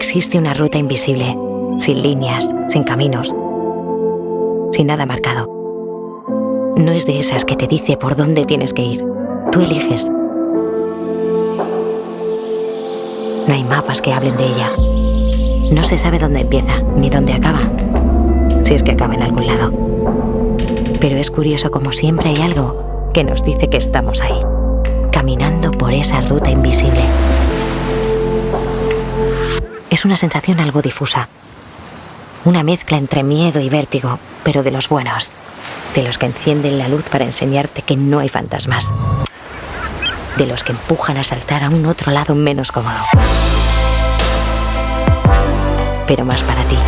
existe una ruta invisible, sin líneas, sin caminos, sin nada marcado. No es de esas que te dice por dónde tienes que ir. Tú eliges. No hay mapas que hablen de ella. No se sabe dónde empieza ni dónde acaba. Si es que acaba en algún lado. Pero es curioso como siempre hay algo que nos dice que estamos ahí, caminando por esa ruta invisible. Es una sensación algo difusa. Una mezcla entre miedo y vértigo, pero de los buenos. De los que encienden la luz para enseñarte que no hay fantasmas. De los que empujan a saltar a un otro lado menos cómodo. Pero más para ti.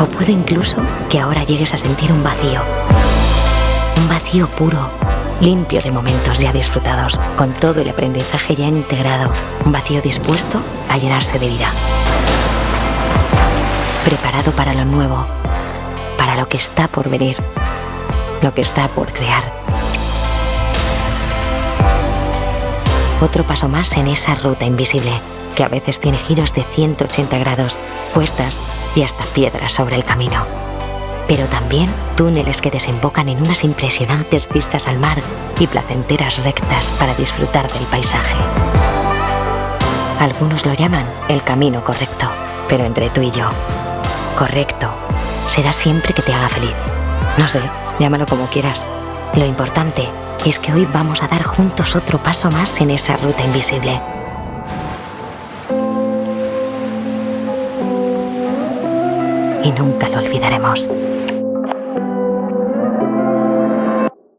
O puede incluso que ahora llegues a sentir un vacío. Un vacío puro, limpio de momentos ya disfrutados, con todo el aprendizaje ya integrado. Un vacío dispuesto a llenarse de vida. Preparado para lo nuevo, para lo que está por venir, lo que está por crear. Otro paso más en esa ruta invisible, que a veces tiene giros de 180 grados, cuestas y hasta piedras sobre el camino. Pero también túneles que desembocan en unas impresionantes vistas al mar y placenteras rectas para disfrutar del paisaje. Algunos lo llaman el camino correcto, pero entre tú y yo, correcto será siempre que te haga feliz. No sé, llámalo como quieras. Lo importante es que hoy vamos a dar juntos otro paso más en esa ruta invisible. Y nunca lo olvidaremos.